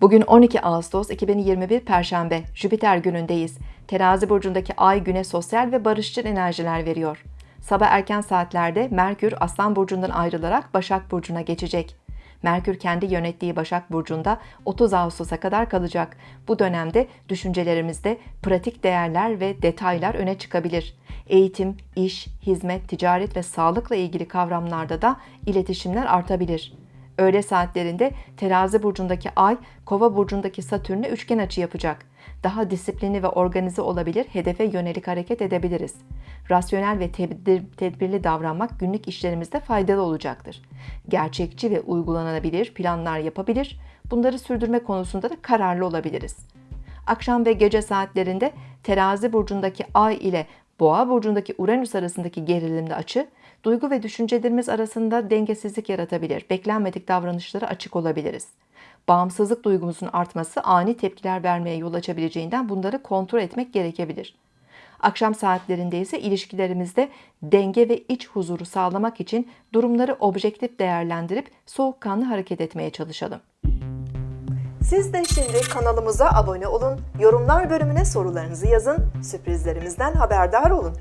Bugün 12 Ağustos 2021 Perşembe, Jüpiter günündeyiz. Terazi burcundaki ay güne sosyal ve barışçıl enerjiler veriyor. Sabah erken saatlerde Merkür Aslan burcundan ayrılarak Başak burcuna geçecek. Merkür kendi yönettiği Başak burcunda 30 Ağustos'a kadar kalacak. Bu dönemde düşüncelerimizde pratik değerler ve detaylar öne çıkabilir. Eğitim, iş, hizmet, ticaret ve sağlıkla ilgili kavramlarda da iletişimler artabilir. Öğle saatlerinde terazi burcundaki ay kova burcundaki satürn'e üçgen açı yapacak. Daha disiplinli ve organize olabilir, hedefe yönelik hareket edebiliriz. Rasyonel ve tedbir, tedbirli davranmak günlük işlerimizde faydalı olacaktır. Gerçekçi ve uygulanabilir planlar yapabilir, bunları sürdürme konusunda da kararlı olabiliriz. Akşam ve gece saatlerinde terazi burcundaki ay ile Boğa burcundaki Uranüs arasındaki gerilimli açı, duygu ve düşüncelerimiz arasında dengesizlik yaratabilir. Beklenmedik davranışlara açık olabiliriz. Bağımsızlık duygumuzun artması ani tepkiler vermeye yol açabileceğinden bunları kontrol etmek gerekebilir. Akşam saatlerinde ise ilişkilerimizde denge ve iç huzuru sağlamak için durumları objektif değerlendirip soğukkanlı hareket etmeye çalışalım. Siz de şimdi kanalımıza abone olun, yorumlar bölümüne sorularınızı yazın, sürprizlerimizden haberdar olun.